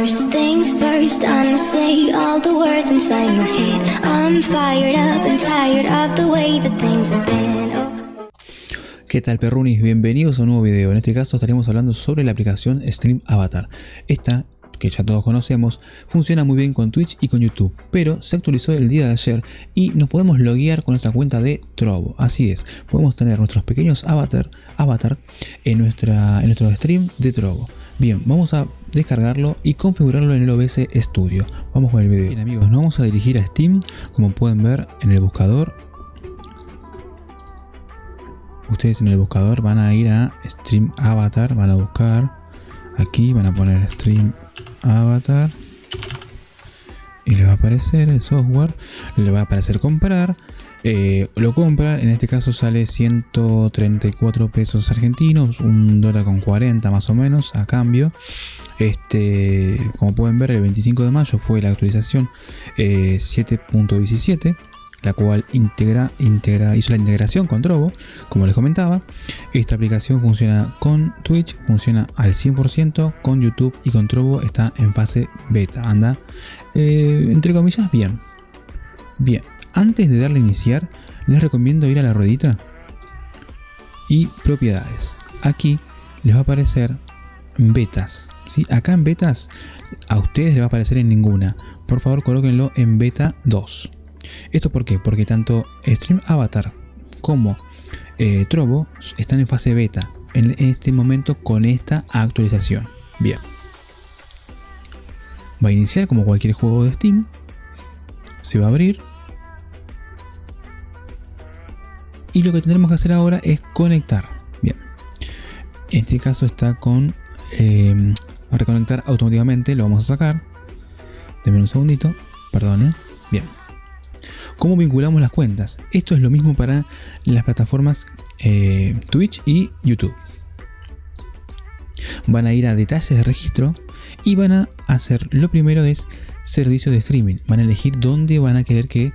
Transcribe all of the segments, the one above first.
First things first, I'ma say all the words inside my head. I'm fired up and tired of the way that things have been. ¿Qué tal perrunis? Bienvenidos a un nuevo video. En este caso estaremos hablando sobre la aplicación Stream Avatar. Esta, que ya todos conocemos, funciona muy bien con Twitch y con YouTube, pero se actualizó el día de ayer y nos podemos loguear con nuestra cuenta de Trovo. Así es, podemos tener nuestros pequeños avatar, avatar en, nuestra, en nuestro stream de Trovo. Bien, vamos a descargarlo y configurarlo en el OBS Studio. Vamos con el video. Bien amigos, nos vamos a dirigir a Steam, como pueden ver en el buscador. Ustedes en el buscador van a ir a Stream Avatar, van a buscar aquí, van a poner Stream Avatar y le va a aparecer el software, le va a aparecer comprar eh, lo compra, en este caso sale 134 pesos argentinos, un dólar con 40 más o menos a cambio. Este, como pueden ver, el 25 de mayo fue la actualización 7.17 eh, la cual integra, integra, hizo la integración con Trovo, como les comentaba. Esta aplicación funciona con Twitch, funciona al 100%, con YouTube y con Trovo está en fase beta. Anda, eh, entre comillas, bien. Bien, antes de darle a iniciar, les recomiendo ir a la ruedita y propiedades. Aquí les va a aparecer betas. ¿sí? Acá en betas a ustedes les va a aparecer en ninguna. Por favor colóquenlo en beta 2. ¿Esto por qué? Porque tanto Stream Avatar como eh, Trovo están en fase beta en este momento con esta actualización. Bien. Va a iniciar como cualquier juego de Steam. Se va a abrir y lo que tendremos que hacer ahora es conectar. Bien, en este caso está con eh, reconectar automáticamente, lo vamos a sacar. Denme un segundito, perdonen. Bien. ¿Cómo vinculamos las cuentas? Esto es lo mismo para las plataformas eh, Twitch y YouTube. Van a ir a detalles de registro y van a hacer, lo primero es servicio de streaming. Van a elegir dónde van a querer que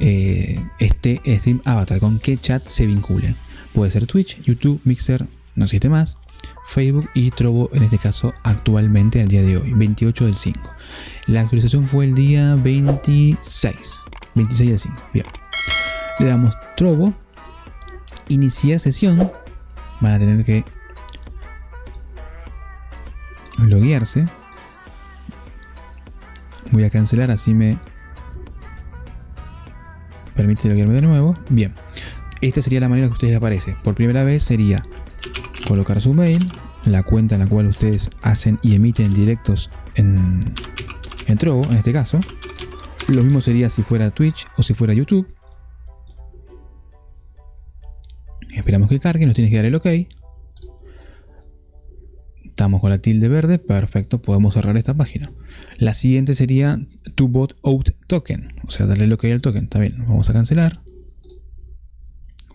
eh, este Stream Avatar, con qué chat se vincule. Puede ser Twitch, YouTube, Mixer, no existe más, Facebook y Trovo en este caso actualmente al día de hoy, 28 del 5. La actualización fue el día 26, 26 del 5, bien. Le damos Trovo, iniciar sesión, van a tener que loguearse. Voy a cancelar así me de nuevo. Bien, esta sería la manera que ustedes aparece. Por primera vez sería colocar su mail, la cuenta en la cual ustedes hacen y emiten directos en, en Trovo, en este caso. Lo mismo sería si fuera Twitch o si fuera YouTube. Esperamos que cargue, nos tiene que dar el OK. Estamos con la tilde verde, perfecto, podemos cerrar esta página. La siguiente sería to out token, o sea, darle lo que hay al token. Está bien, vamos a cancelar.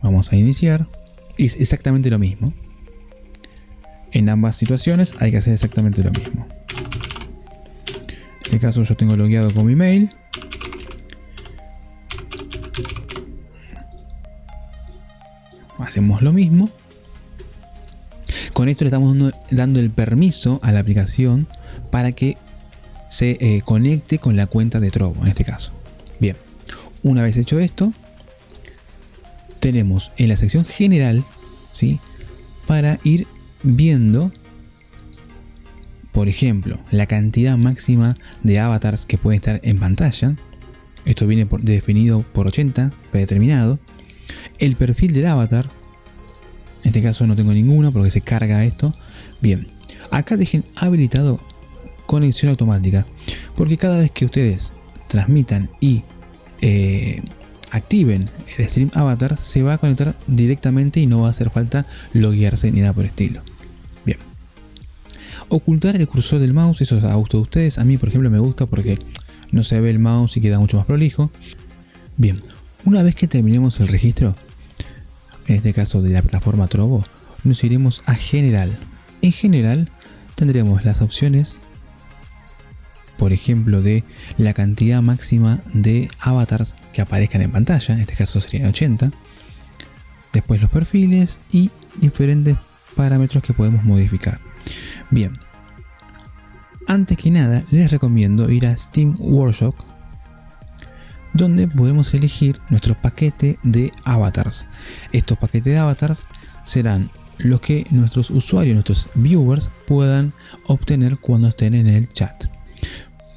Vamos a iniciar. Es exactamente lo mismo. En ambas situaciones hay que hacer exactamente lo mismo. En este caso yo tengo logueado con mi mail. Hacemos lo mismo. Con esto le estamos dando el permiso a la aplicación para que se eh, conecte con la cuenta de Trovo en este caso. Bien, una vez hecho esto, tenemos en la sección general, ¿sí? Para ir viendo, por ejemplo, la cantidad máxima de avatars que puede estar en pantalla. Esto viene definido por 80, predeterminado. El perfil del avatar, este caso no tengo ninguno porque se carga esto. Bien, acá dejen habilitado conexión automática. Porque cada vez que ustedes transmitan y eh, activen el Stream Avatar, se va a conectar directamente y no va a hacer falta loguearse ni nada por estilo. Bien. Ocultar el cursor del mouse, eso es a gusto de ustedes. A mí, por ejemplo, me gusta porque no se ve el mouse y queda mucho más prolijo. Bien, una vez que terminemos el registro, en este caso de la plataforma Trovo, nos iremos a general. En general tendremos las opciones, por ejemplo, de la cantidad máxima de avatars que aparezcan en pantalla, en este caso serían 80. Después los perfiles y diferentes parámetros que podemos modificar. Bien, Antes que nada, les recomiendo ir a Steam Workshop, donde podemos elegir nuestro paquete de avatars. Estos paquetes de avatars serán los que nuestros usuarios, nuestros viewers puedan obtener cuando estén en el chat.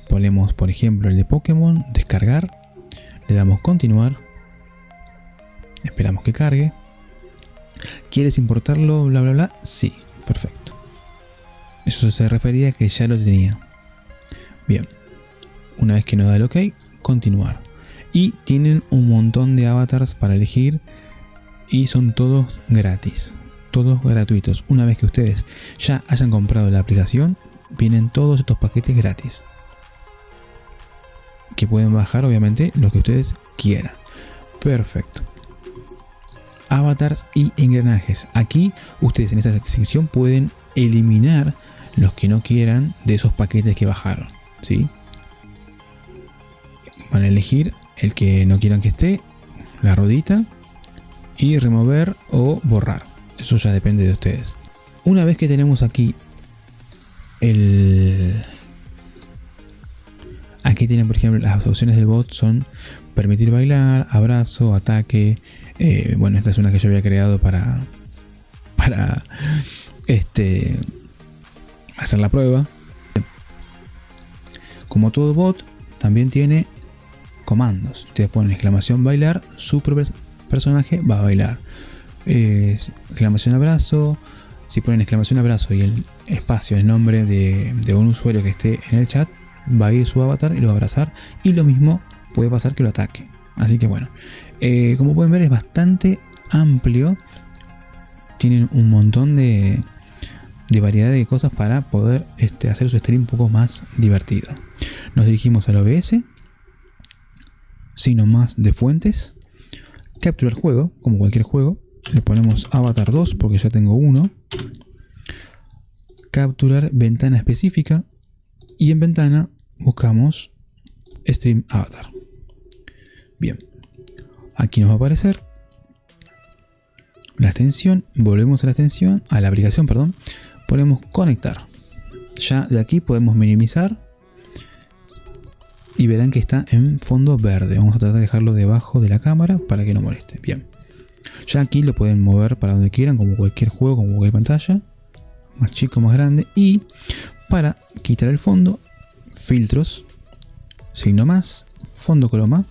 Ponemos, por ejemplo, el de Pokémon, descargar, le damos continuar, esperamos que cargue. ¿Quieres importarlo? Bla, bla, bla. Sí, perfecto. Eso se refería a que ya lo tenía. Bien. Una vez que nos da el OK, continuar. Y tienen un montón de avatars para elegir y son todos gratis. Todos gratuitos. Una vez que ustedes ya hayan comprado la aplicación, vienen todos estos paquetes gratis. Que pueden bajar obviamente lo que ustedes quieran. Perfecto avatars y engranajes. Aquí ustedes en esta sección pueden eliminar los que no quieran de esos paquetes que bajaron. ¿sí? Van a elegir el que no quieran que esté, la rodita, y remover o borrar. Eso ya depende de ustedes. Una vez que tenemos aquí el... Aquí tienen, por ejemplo, las opciones del bot son permitir bailar, abrazo, ataque, eh, bueno, esta es una que yo había creado para, para este, hacer la prueba. Como todo bot, también tiene comandos. Ustedes ponen exclamación bailar, su personaje va a bailar. exclamación abrazo. Si ponen exclamación abrazo y el espacio, el nombre de, de, un usuario que esté en el chat, va a ir su avatar y lo va a abrazar. Y lo mismo puede pasar que lo ataque. Así que bueno, eh, como pueden ver es bastante amplio. Tienen un montón de, de variedad de cosas para poder este, hacer su stream un poco más divertido. Nos dirigimos al OBS, sino más de fuentes, capturar juego, como cualquier juego, le ponemos avatar 2 porque ya tengo uno, capturar ventana específica. Y en ventana buscamos stream avatar. Bien, aquí nos va a aparecer la extensión, volvemos a la extensión, a la aplicación, perdón, ponemos conectar. Ya de aquí podemos minimizar y verán que está en fondo verde. Vamos a tratar de dejarlo debajo de la cámara para que no moleste. Bien. Ya aquí lo pueden mover para donde quieran, como cualquier juego, como cualquier pantalla. Más chico, más grande. Y para quitar el fondo, filtros, signo más, fondo croma,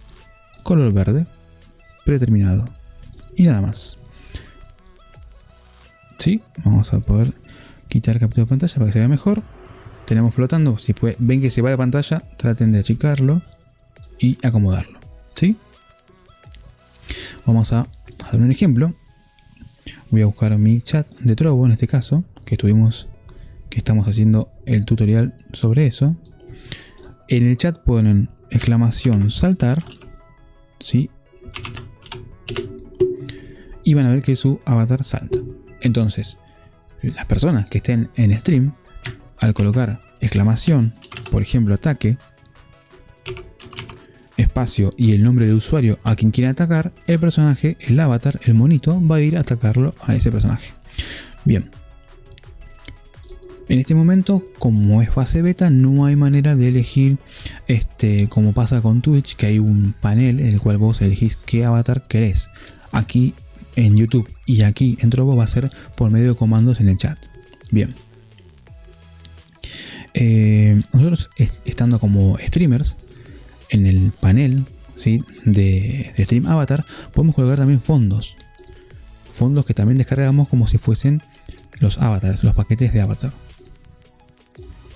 color verde, predeterminado. Y nada más. ¿Sí? Vamos a poder quitar captura de pantalla para que se vea mejor. Tenemos flotando, si ven que se va la pantalla, traten de achicarlo y acomodarlo. ¿Sí? Vamos a dar un ejemplo. Voy a buscar mi chat de Trovo en este caso, que estuvimos, que estamos haciendo el tutorial sobre eso. En el chat ponen exclamación saltar ¿sí? Y van a ver que su avatar salta. Entonces, las personas que estén en stream, al colocar exclamación, por ejemplo ataque, espacio y el nombre del usuario a quien quiera atacar, el personaje, el avatar, el monito, va a ir a atacarlo a ese personaje. Bien, en este momento, como es fase beta, no hay manera de elegir, este, como pasa con Twitch, que hay un panel en el cual vos elegís qué avatar querés. Aquí en YouTube y aquí en Trovo va a ser por medio de comandos en el chat. Bien. Eh, nosotros estando como streamers en el panel ¿sí? de, Stream Avatar podemos colocar también fondos. Fondos que también descargamos como si fuesen los avatars, los paquetes de avatar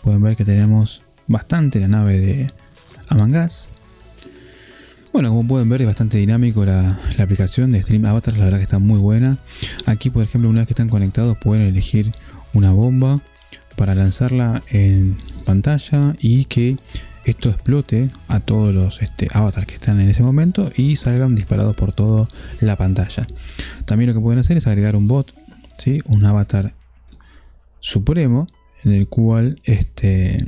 pueden ver que tenemos bastante la nave de Amangas. Bueno, como pueden ver es bastante dinámico la, aplicación de Stream Avatar, la verdad que está muy buena. Aquí, por ejemplo, una vez que están conectados pueden elegir una bomba para lanzarla en pantalla y que esto explote a todos los este, avatars que están en ese momento y salgan disparados por toda la pantalla. También lo que pueden hacer es agregar un bot, ¿sí? un avatar supremo en el cual este,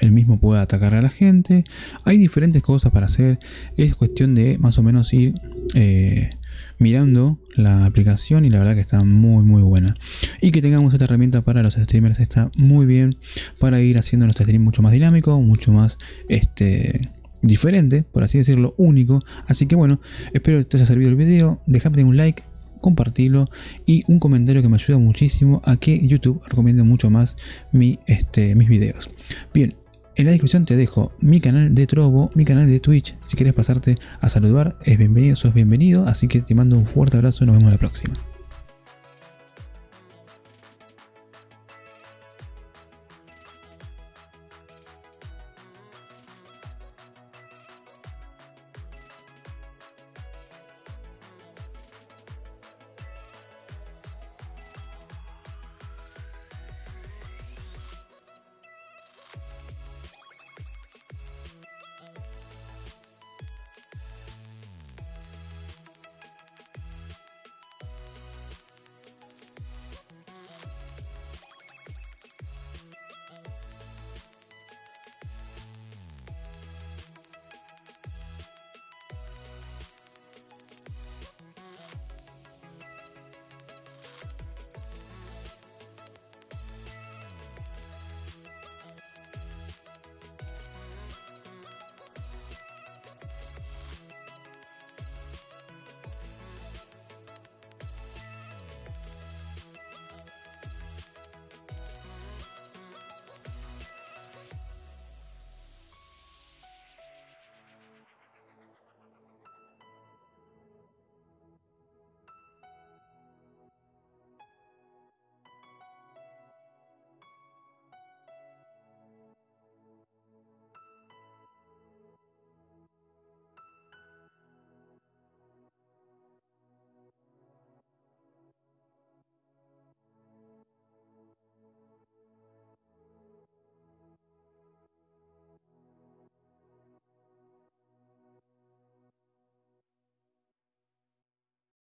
el mismo puede atacar a la gente. Hay diferentes cosas para hacer. Es cuestión de más o menos ir eh, mirando la aplicación y la verdad que está muy muy buena. Y que tengamos esta herramienta para los streamers está muy bien para ir haciendo nuestro stream mucho más dinámico, mucho más este diferente, por así decirlo, único. Así que bueno, espero que te haya servido el video, déjame un like, compartirlo y un comentario que me ayuda muchísimo a que YouTube recomiende mucho más mi, este, mis videos. Bien, en la descripción te dejo mi canal de Trovo, mi canal de Twitch. Si quieres pasarte a saludar, es bienvenido, sos bienvenido. Así que te mando un fuerte abrazo y nos vemos la próxima.